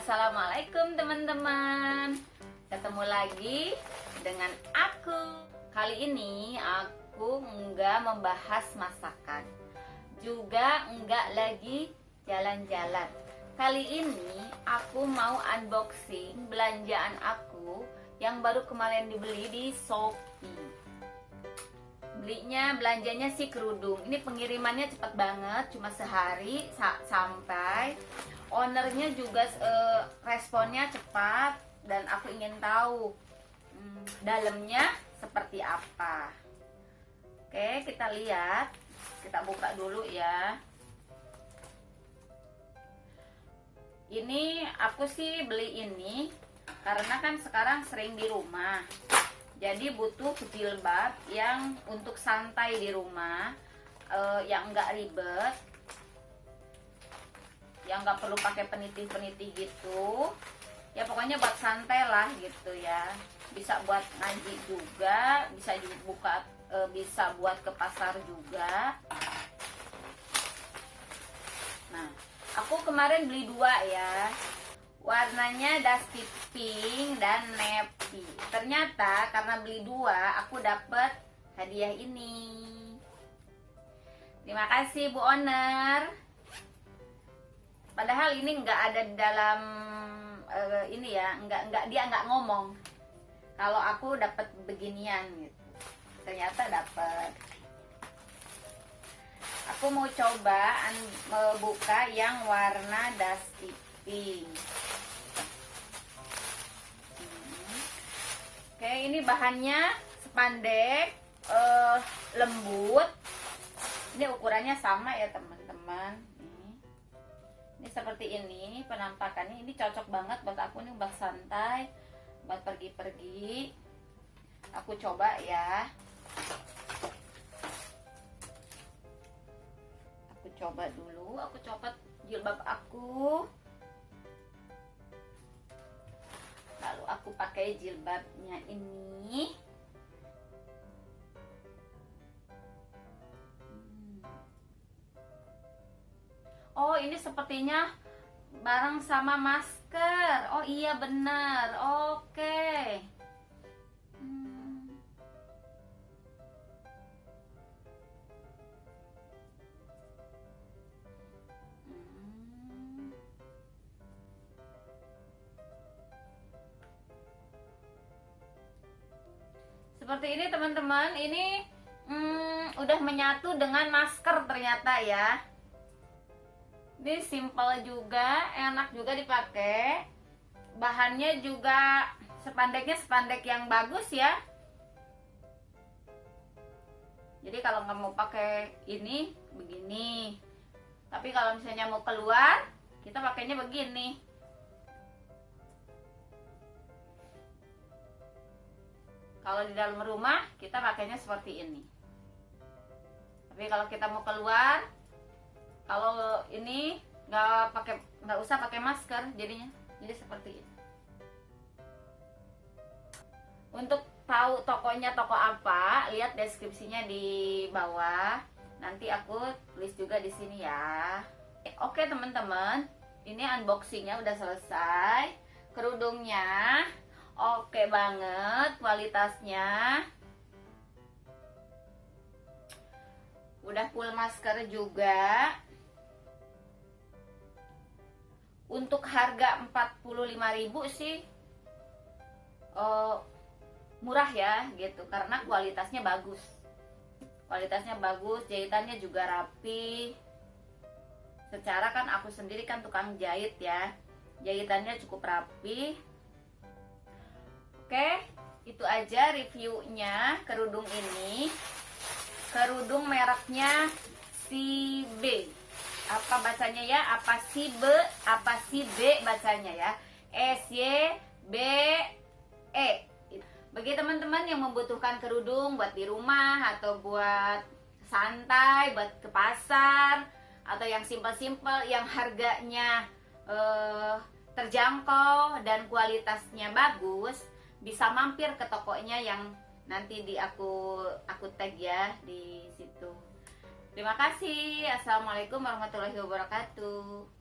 Assalamualaikum teman-teman. Ketemu lagi dengan aku. Kali ini aku enggak membahas masakan Juga enggak lagi jalan-jalan. Kali ini aku mau unboxing belanjaan aku Yang baru kemarin dibeli di Shopee belinya belanjanya sih kerudung. Ini pengirimannya cepat banget cuma sehari sa sampai. Ownernya juga uh, responnya cepat dan aku ingin tahu hmm, dalamnya seperti apa. Oke kita lihat. Kita buka dulu ya. Ini aku sih beli ini karena kan sekarang sering di rumah jadi butuh jilbab yang untuk santai di rumah uh, yang enggak ribet yang nggak perlu pakai peniti-peniti gitu. Ya pokoknya buat santai lah gitu ya. Bisa buat ngaji juga bisa buka e, bisa buat ke pasar juga. Nah aku kemarin beli dua ya. Warnanya dusty pink dan ternyata karena beli dua aku dapet hadiah ini. Terima kasih bu owner. Padahal ini nggak ada di dalam uh, ini ya nggak nggak dia nggak ngomong. Kalau aku dapat beginian gitu. Ternyata dapat aku mau coba membuka yang warna dusty pink oke ini bahannya sepandek uh, lembut. Ini ukurannya sama ya teman-teman. Ini. Seperti ini penampakannya. Ini cocok banget buat aku nih buat santai buat pergi-pergi. Aku coba ya. Aku coba dulu aku copot jilbab aku aku pakai jilbabnya ini. Oh ini sepertinya bareng sama masker. Oh iya benar. Oke. hmm. Seperti ini teman-teman. Ini hmm, udah menyatu dengan masker ternyata ya. Ini simple juga enak juga dipakai. Bahannya juga sepandeknya sepandek yang bagus ya. Jadi kalau nggak mau pakai ini begini. Tapi kalau misalnya mau keluar kita pakainya begini kalau di dalam rumah kita pakainya seperti ini. Tapi kalau kita mau keluar kalau ini nggak pakai nggak usah pakai masker jadinya. Jadi seperti ini. Untuk tahu tokonya toko apa lihat deskripsinya di bawah. Nanti aku tulis juga di sini ya. Oke teman-teman. Ini unboxingnya udah selesai. Kerudungnya oke banget kualitasnya. Udah full masker juga. Untuk harga 45.000 sih uh, murah ya gitu. Karena kualitasnya bagus. Kualitasnya bagus jahitannya juga rapi. Secara kan aku sendiri kan tukang jahit ya. Jahitannya cukup rapi oke itu aja reviewnya kerudung ini. Kerudung mereknya CB apa bacanya ya? Apa si B? Apa si B bacanya ya? S Y B E. Bagi teman-teman yang membutuhkan kerudung buat di rumah atau buat santai buat ke pasar atau yang simpel-simpel yang harganya uh, terjangkau dan kualitasnya bagus bisa mampir ke tokonya yang nanti di aku aku tag ya di situ Terima kasih. Assalamualaikum warahmatullahi wabarakatuh.